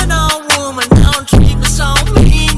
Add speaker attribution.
Speaker 1: buena.